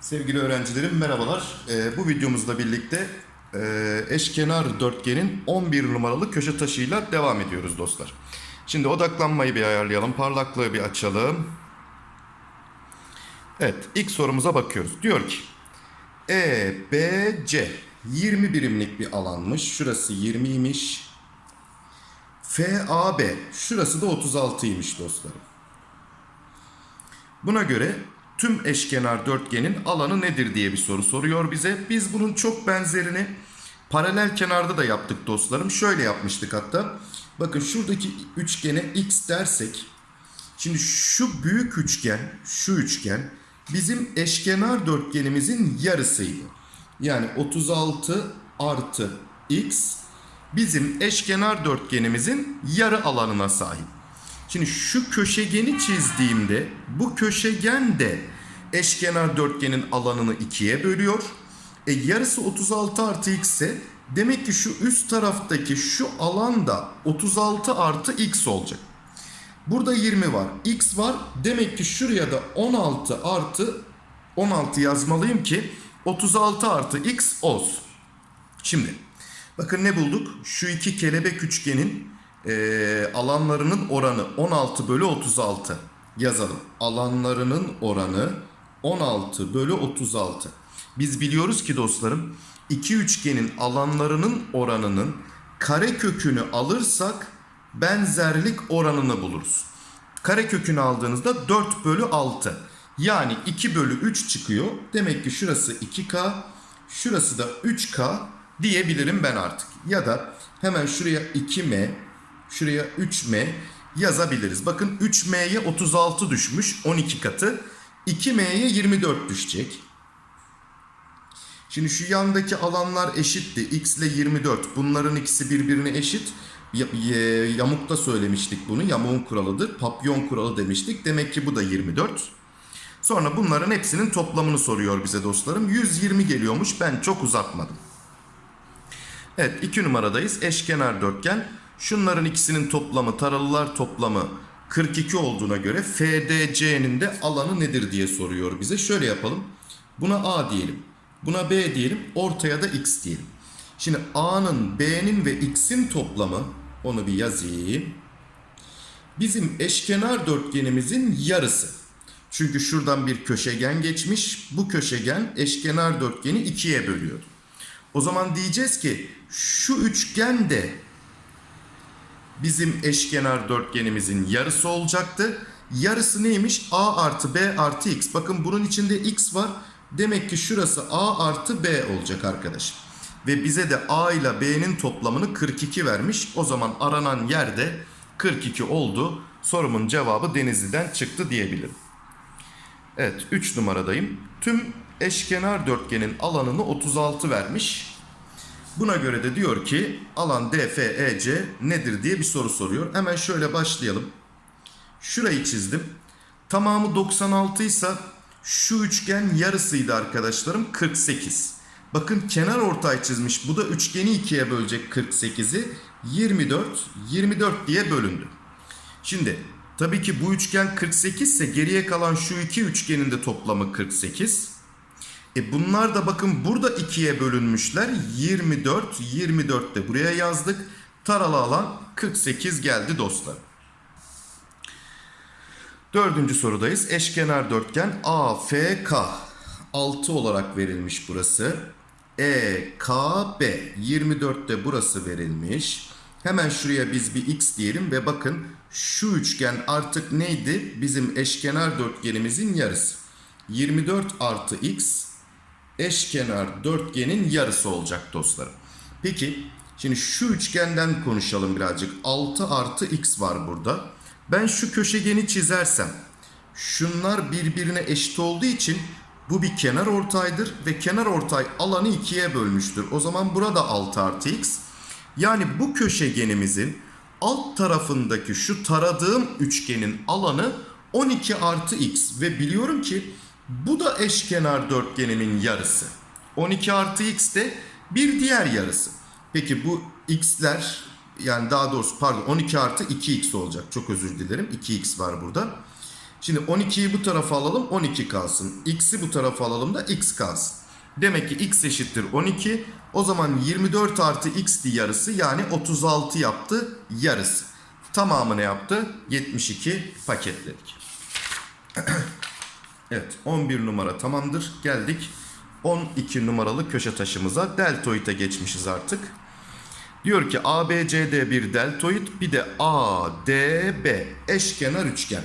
Sevgili öğrencilerim merhabalar. Ee, bu videomuzla birlikte e, eşkenar dörtgenin 11 numaralı köşe taşıyla devam ediyoruz dostlar. Şimdi odaklanmayı bir ayarlayalım, parlaklığı bir açalım. Evet, ilk sorumuza bakıyoruz. Diyor ki E, B, C 20 birimlik bir alanmış. Şurası 20'ymiş. F, A, B şurası da 36'ymış dostlarım. Buna göre tüm eşkenar dörtgenin alanı nedir diye bir soru soruyor bize. Biz bunun çok benzerini paralel kenarda da yaptık dostlarım. Şöyle yapmıştık hatta. Bakın şuradaki üçgene x dersek. Şimdi şu büyük üçgen, şu üçgen bizim eşkenar dörtgenimizin yarısıydı. Yani 36 artı x bizim eşkenar dörtgenimizin yarı alanına sahip. Şimdi şu köşegeni çizdiğimde bu köşegen de eşkenar dörtgenin alanını ikiye bölüyor. E yarısı 36 artı x ise demek ki şu üst taraftaki şu alan da 36 artı x olacak. Burada 20 var. X var. Demek ki şuraya da 16 artı 16 yazmalıyım ki 36 artı x olsun. Şimdi bakın ne bulduk? Şu iki kelebek üçgenin e, alanlarının oranı 16 bölü 36 yazalım. Alanlarının oranı 16 bölü 36. Biz biliyoruz ki dostlarım iki üçgenin alanlarının oranının kare kökünü alırsak benzerlik oranını buluruz. Kare kökünü aldığınızda 4 bölü 6. Yani 2 bölü 3 çıkıyor. Demek ki şurası 2K, şurası da 3K diyebilirim ben artık. Ya da hemen şuraya 2M, şuraya 3M yazabiliriz. Bakın 3M'ye 36 düşmüş 12 katı. 2M'ye 24 düşecek. Şimdi şu yandaki alanlar eşitti. X ile 24. Bunların ikisi birbirine eşit. Yamukta söylemiştik bunu. Yamuğun kuralıdır. Papyon kuralı demiştik. Demek ki bu da 24. Sonra bunların hepsinin toplamını soruyor bize dostlarım. 120 geliyormuş. Ben çok uzatmadım. Evet 2 numaradayız. Eşkenar dörtgen. Şunların ikisinin toplamı taralılar toplamı 42 olduğuna göre FDC'nin de alanı nedir diye soruyor bize. Şöyle yapalım. Buna A diyelim. Buna B diyelim. Ortaya da X diyelim. Şimdi A'nın, B'nin ve X'in toplamı onu bir yazayım. Bizim eşkenar dörtgenimizin yarısı. Çünkü şuradan bir köşegen geçmiş. Bu köşegen eşkenar dörtgeni ikiye bölüyordu. O zaman diyeceğiz ki şu üçgen de bizim eşkenar dörtgenimizin yarısı olacaktı. Yarısı neymiş? A artı B artı X. Bakın bunun içinde X var. Demek ki şurası A artı B olacak arkadaşım. Ve bize de A ile B'nin toplamını 42 vermiş. O zaman aranan yerde 42 oldu. Sorumun cevabı Denizli'den çıktı diyebilirim. Evet 3 numaradayım. Tüm eşkenar dörtgenin alanını 36 vermiş. Buna göre de diyor ki alan DFEC nedir diye bir soru soruyor. Hemen şöyle başlayalım. Şurayı çizdim. Tamamı 96 ise şu üçgen yarısıydı arkadaşlarım 48. Bakın kenar ortay çizmiş. Bu da üçgeni ikiye bölecek 48'i. 24, 24 diye bölündü. Şimdi tabii ki bu üçgen 48 ise geriye kalan şu iki üçgenin de toplamı 48. E bunlar da bakın burada ikiye bölünmüşler. 24, 24 de buraya yazdık. Taralı alan 48 geldi dostlar. Dördüncü sorudayız. Eşkenar dörtgen AFK 6 olarak verilmiş burası. EKB 24 de burası verilmiş. Hemen şuraya biz bir x diyelim ve bakın şu üçgen artık neydi? Bizim eşkenar dörtgenimizin yarısı. 24 artı x eşkenar dörtgenin yarısı olacak dostlarım. Peki şimdi şu üçgenden konuşalım birazcık. 6 artı x var burada. Ben şu köşegeni çizersem şunlar birbirine eşit olduğu için bu bir kenar ortaydır ve kenar ortay alanı ikiye bölmüştür. O zaman burada 6 artı x. Yani bu köşegenimizin alt tarafındaki şu taradığım üçgenin alanı 12 artı x. Ve biliyorum ki bu da eşkenar dörtgenimin yarısı. 12 artı x de bir diğer yarısı. Peki bu x'ler yani daha doğrusu pardon 12 artı 2x olacak. Çok özür dilerim. 2x var burada. Şimdi 12'yi bu tarafa alalım 12 kalsın. X'i bu tarafa alalım da x kalsın. Demek ki x eşittir 12. O zaman 24 artı x yarısı yani 36 yaptı yarısı. Tamamı ne yaptı? 72 paketledik. evet 11 numara tamamdır. Geldik 12 numaralı köşe taşımıza. Deltoid'e geçmişiz artık. Diyor ki ABCD bir deltoid bir de ADB eşkenar üçgen.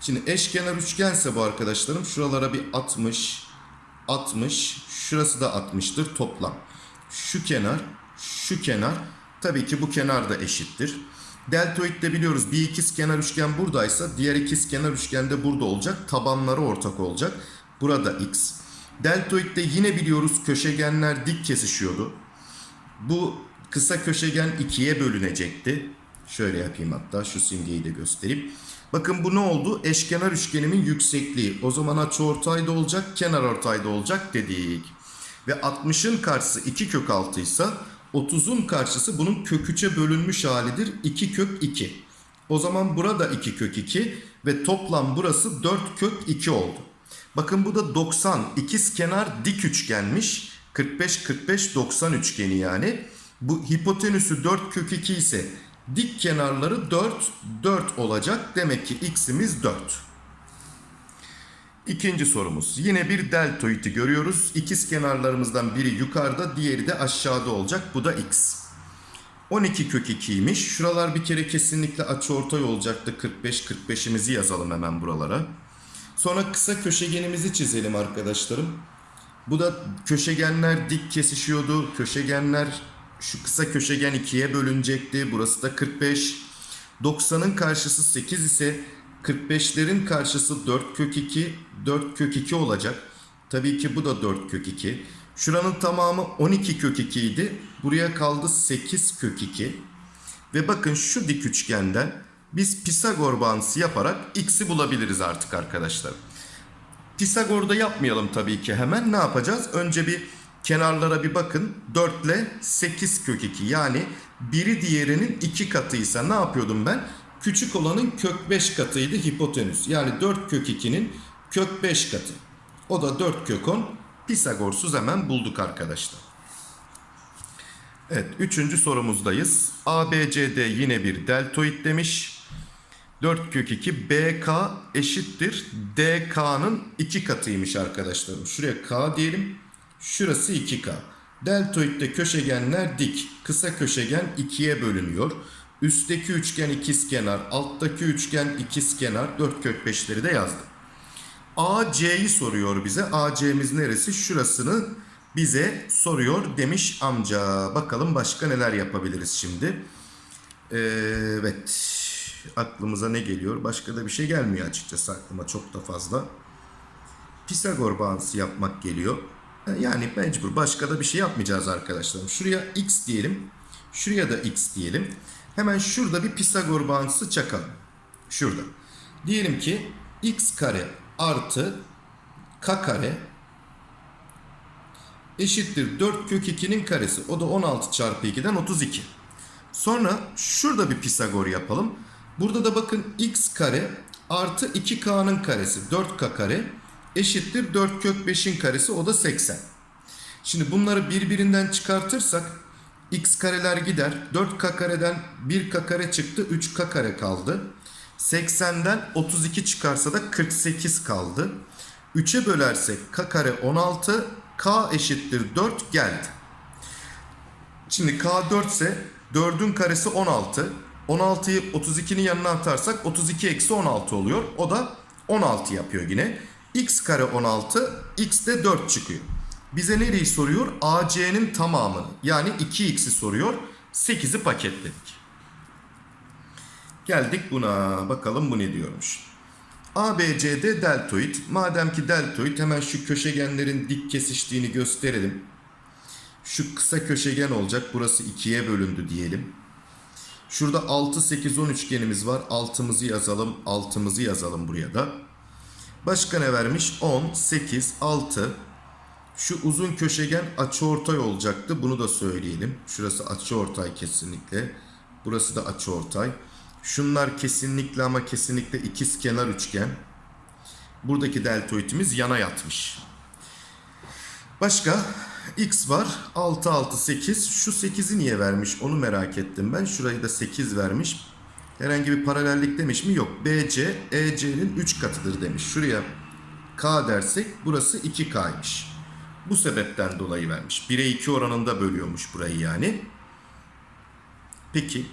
Şimdi eşkenar üçgense bu arkadaşlarım şuralara bir 60 60 şurası da 60'tır toplam. Şu kenar şu kenar tabii ki bu kenar da eşittir. Deltoid'de biliyoruz bir ikiz kenar üçgen buradaysa diğer ikiz kenar üçgen de burada olacak. Tabanları ortak olacak. Burada x. Deltoid'de yine biliyoruz köşegenler dik kesişiyordu. Bu kısa köşegen ikiye bölünecekti. Şöyle yapayım hatta şu simgeyi de göstereyim. Bakın bu ne oldu? Eşkenar üçgenimin yüksekliği. O zaman açıortay da olacak, kenar ortay da olacak dedik. Ve 60'ın karşısı 2 kök 6 ise 30'un karşısı bunun kök 3'e bölünmüş halidir. 2 kök 2. O zaman burada 2 kök 2 ve toplam burası 4 kök 2 oldu. Bakın bu da 90 ikiz kenar dik üçgenmiş. 45 45 90 üçgeni yani. Bu hipotenüsü 4 kök 2 ise dik kenarları 4 4 olacak. Demek ki x'imiz 4. İkinci sorumuz. Yine bir deltoidi görüyoruz. İkiz kenarlarımızdan biri yukarıda, diğeri de aşağıda olacak. Bu da x. 12 kök 2'ymiş. Şuralar bir kere kesinlikle açıortay olacaktı. 45 45'imizi yazalım hemen buralara. Sonra kısa köşegenimizi çizelim arkadaşlarım. Bu da köşegenler dik kesişiyordu. Köşegenler şu kısa köşegen ikiye bölünecekti. Burası da 45. 90'ın karşısı 8 ise 45'lerin karşısı 4 kök 2. 4 kök 2 olacak. Tabii ki bu da 4 kök 2. Şuranın tamamı 12 kök 2 idi. Buraya kaldı 8 kök 2. Ve bakın şu dik üçgenden biz Pisagor bağıntısı yaparak x'i bulabiliriz artık arkadaşlar. Pisagor'da yapmayalım tabii ki hemen. Ne yapacağız? Önce bir kenarlara bir bakın. 4 ile 8 kök 2 yani biri diğerinin 2 katıysa ne yapıyordum ben? Küçük olanın kök 5 katıydı hipotenüs. Yani 4 kök 2'nin kök 5 katı. O da 4 kök 10. Pisagorsuz hemen bulduk arkadaşlar. Evet, üçüncü sorumuzdayız. ABCD yine bir deltoid demiş. 4 kök 2 BK eşittir DK'nın 2 katıymış arkadaşlarım. Şuraya K diyelim. Şurası 2K. Deltoidde köşegenler dik. Kısa köşegen 2'ye bölünüyor. Üstteki üçgen ikizkenar, alttaki üçgen ikizkenar. 4 kök 5'leri de yazdım. AC'yi soruyor bize. AC'miz neresi? Şurasını bize soruyor demiş amca. Bakalım başka neler yapabiliriz şimdi. Evet. Aklımıza ne geliyor? Başka da bir şey gelmiyor açıkçası aklıma çok da fazla. Pisagor bağıntısı yapmak geliyor. Yani mecbur. Başka da bir şey yapmayacağız arkadaşlarım. Şuraya x diyelim. Şuraya da x diyelim. Hemen şurada bir Pisagor bağıntısı çakalım. Şurada. Diyelim ki x kare artı k kare eşittir 4 kök 2'nin karesi. O da 16 çarpı 2'den 32. Sonra şurada bir Pisagor yapalım. Burada da bakın x kare artı 2k'nın karesi 4k kare eşittir 4 kök 5'in karesi o da 80. Şimdi bunları birbirinden çıkartırsak x kareler gider. 4k kareden 1k kare çıktı 3k kare kaldı. 80'den 32 çıkarsa da 48 kaldı. 3'e bölersek k kare 16 k eşittir 4 geldi. Şimdi k 4 ise 4'ün karesi 16. 16'yı 32'nin yanına atarsak 32 eksi 16 oluyor. O da 16 yapıyor yine. x kare 16, x de 4 çıkıyor. Bize nereyi soruyor? AC'nin tamamını. Yani 2x'i soruyor. 8'i paketledik. Geldik buna. Bakalım bu ne diyormuş. ABCD deltoid. Madem ki deltoid hemen şu köşegenlerin dik kesiştiğini gösterelim. Şu kısa köşegen olacak. Burası 2'ye bölündü diyelim. Şurada 6, 8, 10 üçgenimiz var. Altımızı yazalım. Altımızı yazalım buraya da. Başka ne vermiş? 10, 8, 6. Şu uzun köşegen açıortay olacaktı. Bunu da söyleyelim. Şurası açıortay kesinlikle. Burası da açıortay. Şunlar kesinlikle ama kesinlikle ikiz kenar üçgen. Buradaki deltoidimiz yana yatmış. Başka x var 6 6 8 şu 8'i niye vermiş onu merak ettim ben şurayı da 8 vermiş herhangi bir paralellik demiş mi yok BC EC'nin 3 katıdır demiş şuraya K dersek burası 2K'ymış bu sebepten dolayı vermiş 1'e 2 oranında bölüyormuş burayı yani peki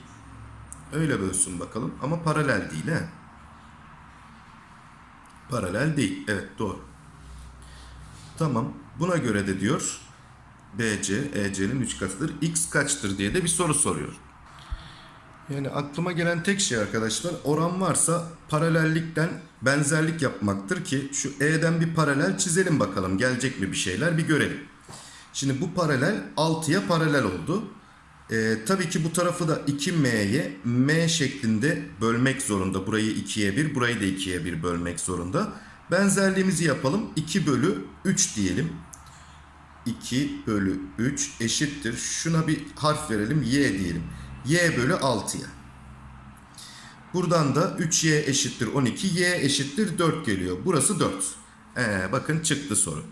öyle bölsün bakalım ama paralel değil he paralel değil evet doğru Tamam. Buna göre de diyor BC, EC'nin 3 katıdır. X kaçtır diye de bir soru soruyor. Yani aklıma gelen tek şey arkadaşlar oran varsa paralellikten benzerlik yapmaktır ki şu E'den bir paralel çizelim bakalım gelecek mi bir şeyler bir görelim. Şimdi bu paralel 6'ya paralel oldu. Ee, tabii ki bu tarafı da 2M'ye M şeklinde bölmek zorunda. Burayı 2'ye 1, burayı da 2'ye 1 bölmek zorunda. Benzerliğimizi yapalım. 2 bölü 3 diyelim. 2 bölü 3 eşittir. Şuna bir harf verelim. Y diyelim. Y bölü 6'ya. Buradan da 3Y eşittir 12. Y eşittir 4 geliyor. Burası 4. Ee, bakın çıktı soru.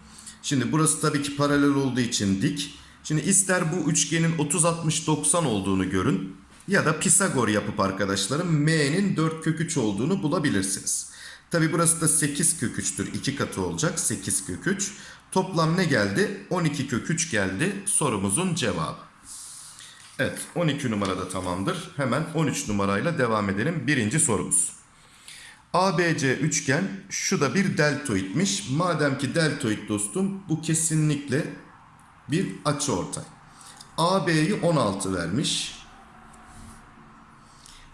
Şimdi burası tabii ki paralel olduğu için dik. Şimdi ister bu üçgenin 30 60 90 olduğunu görün ya da Pisagor yapıp arkadaşlarım m'nin 4 kök 3 olduğunu bulabilirsiniz. Tabi burası da 8 kök 3'tür. 2 katı olacak 8 kök 3. Toplam ne geldi? 12 kök 3 geldi sorumuzun cevabı. Evet 12 numarada tamamdır. Hemen 13 numarayla devam edelim. Birinci sorumuz. ABC üçgen şu da bir deltoidmiş. Madem ki deltoid dostum bu kesinlikle bir açıortay. AB'yi 16 vermiş.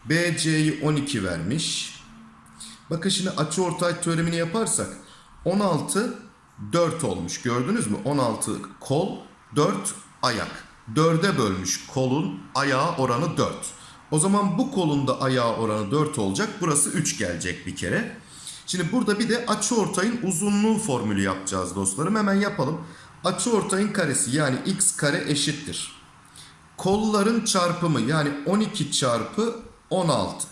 BC'yi 12 vermiş. Bakın şimdi açıortay teoremini yaparsak 16 4 olmuş. Gördünüz mü? 16 kol, 4 ayak. 4'e bölmüş kolun ayağı oranı 4. O zaman bu kolun da ayağı oranı 4 olacak. Burası 3 gelecek bir kere. Şimdi burada bir de açıortayın uzunluğu formülü yapacağız dostlarım. Hemen yapalım. Açıortayın karesi yani x kare eşittir. Kolların çarpımı yani 12 çarpı 16.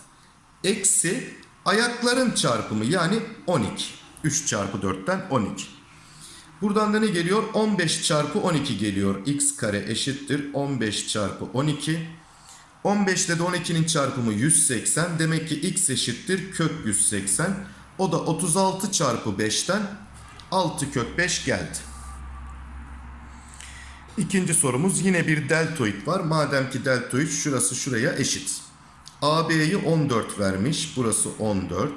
Eksi ayakların çarpımı yani 12. 3 çarpı 4'ten 12. Buradan da ne geliyor? 15 çarpı 12 geliyor. x kare eşittir 15 çarpı 12. 15 ile de 12'nin çarpımı 180. Demek ki x eşittir kök 180. O da 36 çarpı 5'ten 6 kök 5 geldi. İkinci sorumuz yine bir deltoid var. Madem ki deltoid şurası şuraya eşit. AB'yi 14 vermiş. Burası 14.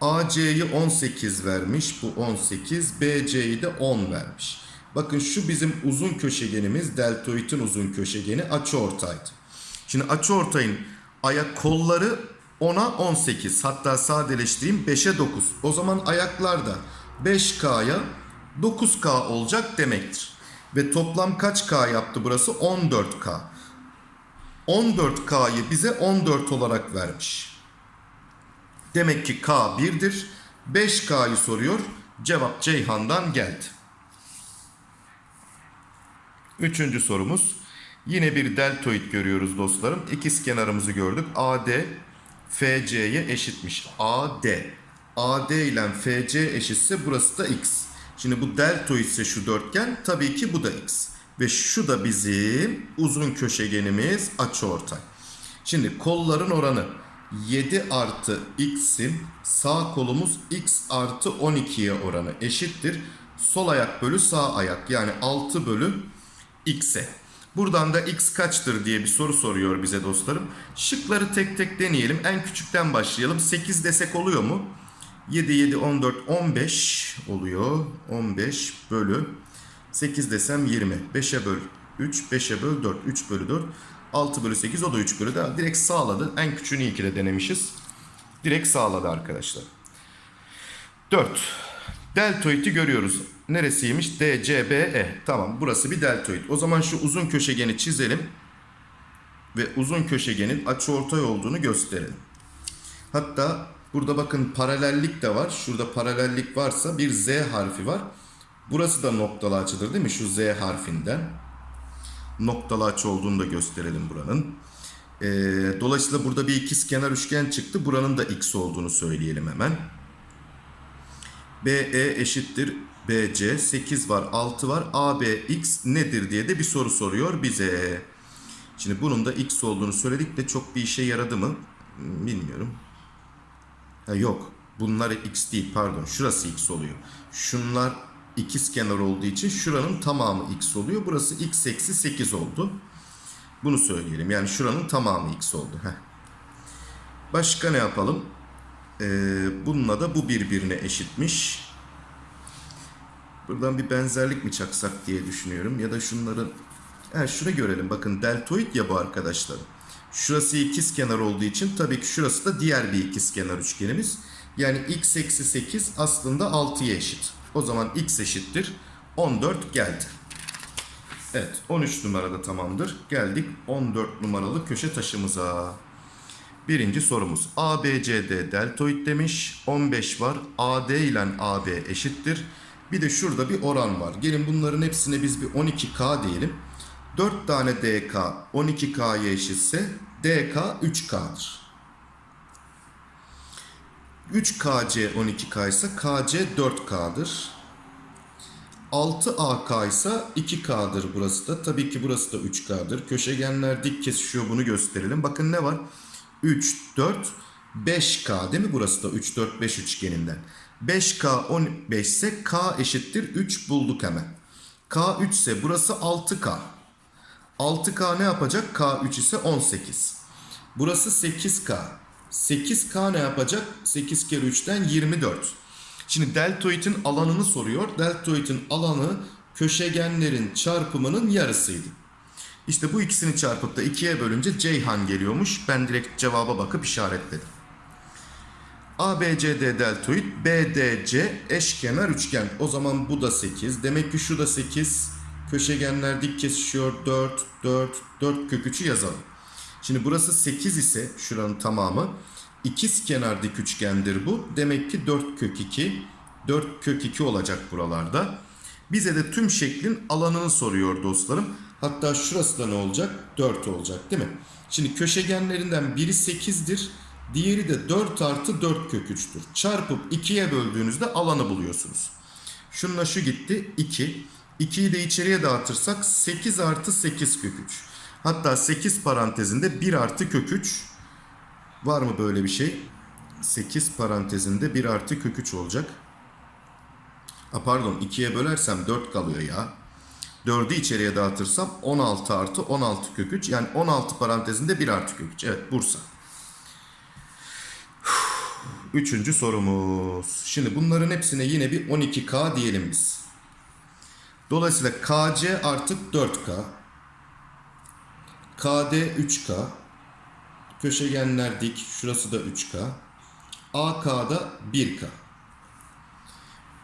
AC'yi 18 vermiş. Bu 18. BC'yi de 10 vermiş. Bakın şu bizim uzun köşegenimiz deltoidin uzun köşegeni açıortaydı. Şimdi açıortayın ayak kolları 10'a 18 hatta sadeleştireyim 5'e 9. O zaman ayaklar da 5K'ya 9K olacak demektir. Ve toplam kaç K yaptı burası? 14K. 14K'yı bize 14 olarak vermiş. Demek ki K 1'dir. 5K'yı soruyor. Cevap Ceyhan'dan geldi. Üçüncü sorumuz. Yine bir deltoid görüyoruz dostlarım. İkiz kenarımızı gördük. AD FC'ye eşitmiş. AD. AD ile FC eşitse burası da X. Şimdi bu deltoid ise şu dörtgen tabii ki bu da X. Ve şu da bizim uzun köşegenimiz açıortay. Şimdi kolların oranı 7 artı x'in sağ kolumuz x artı 12'ye oranı eşittir. Sol ayak bölü sağ ayak yani 6 bölü x'e. Buradan da x kaçtır diye bir soru soruyor bize dostlarım. Şıkları tek tek deneyelim. En küçükten başlayalım. 8 desek oluyor mu? 7, 7, 14, 15 oluyor. 15 bölü 8 desem 20. 5'e böl 3, 5'e böl 4, 3 bölü 4. 6 bölü 8 o da 3 bölü 4. Direkt sağladı. En küçüğünü iyi ki de denemişiz. Direkt sağladı arkadaşlar. 4. Deltoid'i görüyoruz. Neresiymiş? D, C, B, E. Tamam burası bir deltoid. O zaman şu uzun köşegeni çizelim. Ve uzun köşegenin açıortay olduğunu gösterelim. Hatta burada bakın paralellik de var. Şurada paralellik varsa bir Z harfi var. Burası da noktalı açıdır değil mi? Şu Z harfinden. Noktalı açı olduğunu da gösterelim buranın. Ee, dolayısıyla burada bir ikizkenar üçgen çıktı. Buranın da x olduğunu söyleyelim hemen. BE eşittir BC 8 var 6 var AB x nedir diye de bir soru soruyor bize. Şimdi bunun da x olduğunu söyledik de çok bir işe yaradı mı? Bilmiyorum. Ha, yok. Bunlar x değil pardon. Şurası x oluyor. Şunlar ikizkenar olduğu için şuranın tamamı x oluyor. Burası x eksi 8 oldu. Bunu söyleyelim. Yani şuranın tamamı x oldu. Heh. Başka ne yapalım? Ee, bununla da bu birbirine eşitmiş. Buradan bir benzerlik mi çaksak diye düşünüyorum. Ya da şunların... Ha, şunu görelim. Bakın deltoid ya bu arkadaşlar. Şurası ikizkenar olduğu için tabii ki şurası da diğer bir ikizkenar üçgenimiz. Yani x eksi 8 aslında 6'ya eşit. O zaman x eşittir 14 geldi. Evet 13 numarada tamamdır. Geldik 14 numaralı köşe taşımıza. Birinci sorumuz ABCD deltoid demiş. 15 var. AD ile AB eşittir. Bir de şurada bir oran var. Gelin bunların hepsine biz bir 12K diyelim. 4 tane DK 12K'ya eşitse DK 3K'dır. 3KC 12K ise KC 4K'dır. 6AK ise 2K'dır burası da. Tabii ki burası da 3K'dır. Köşegenler dik kesişiyor bunu gösterelim. Bakın ne var? 3, 4, 5K değil mi burası da 3, 4, 5 üçgeninden. 5K 15 ise K eşittir 3 bulduk hemen. K 3 ise burası 6K. 6K ne yapacak? K 3 ise 18. Burası 8K. 8K ne yapacak? 8 kere 3'ten 24. Şimdi deltoidin alanını soruyor. Deltoidin alanı köşegenlerin çarpımının yarısıydı. İşte bu ikisini çarpıp da ikiye bölünce Ceyhan geliyormuş. Ben direkt cevaba bakıp işaretledim. ABCD deltoid, BDC eşkenar üçgen. O zaman bu da 8. Demek ki şu da 8. Köşegenler dik kesişiyor. 4, 4, 4 kök 3'ü yazalım. Şimdi burası 8 ise şuranın tamamı. İkiz kenar dik üçgendir bu. Demek ki 4 kök 2. 4 kök 2 olacak buralarda. Bize de tüm şeklin alanını soruyor dostlarım. Hatta şurası da ne olacak? 4 olacak değil mi? Şimdi köşegenlerinden biri 8'dir. Diğeri de 4 artı 4 kök 3'tür. Çarpıp 2'ye böldüğünüzde alanı buluyorsunuz. Şununla şu gitti 2. 2'yi de içeriye dağıtırsak 8 artı 8 kök 3. Hatta 8 parantezinde 1 artı kök 3. Var mı böyle bir şey? 8 parantezinde 1 artı kök 3 olacak. A pardon 2'ye bölersem 4 kalıyor ya. 4'ü içeriye dağıtırsam 16 artı 16 kök 3. Yani 16 parantezinde 1 artı kök 3. Evet Bursa. Üçüncü sorumuz. Şimdi bunların hepsine yine bir 12K diyelim biz. Dolayısıyla KC artık 4K. KD 3K. Köşegenler dik. Şurası da 3K. AK'da 1K.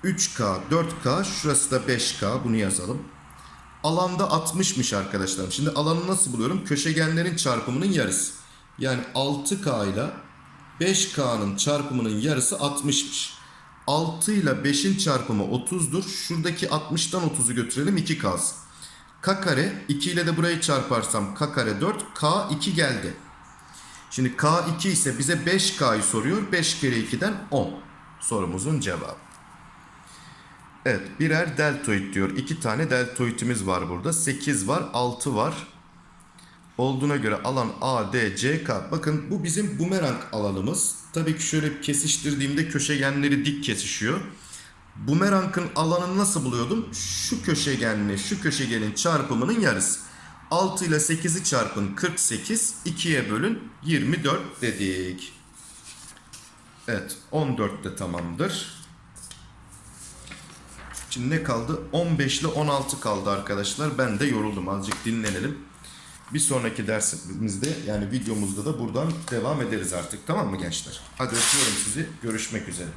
3K, 4K, şurası da 5K. Bunu yazalım. Alanda 60'mış arkadaşlarım. Şimdi alanı nasıl buluyorum? Köşegenlerin çarpımının yarısı. Yani 6K ile 5K'nın çarpımının yarısı 60'mış. 6 ile 5'in çarpımı 30'dur. Şuradaki 60'tan 30'u götürelim 2 kalsın. K kare 2 ile de burayı çarparsam K kare 4. K 2 geldi. Şimdi K 2 ise bize 5K'yı soruyor. 5 kere 2'den 10. Sorumuzun cevabı. Evet birer deltoid diyor. İki tane deltoidimiz var burada. 8 var 6 var. Olduğuna göre alan ADCK. Bakın bu bizim bumerang alanımız. Tabii ki şöyle kesiştirdiğimde köşegenleri dik kesişiyor. Bumerangın alanını nasıl buluyordum? Şu köşegenle şu köşegenin çarpımının yarısı. 6 ile 8'i çarpın 48. 2'ye bölün 24 dedik. Evet 14 de tamamdır. Şimdi ne kaldı? 15 ile 16 kaldı arkadaşlar. Ben de yoruldum. Azıcık dinlenelim. Bir sonraki dersimizde yani videomuzda da buradan devam ederiz artık. Tamam mı gençler? Hadi öpüyorum sizi. Görüşmek üzere.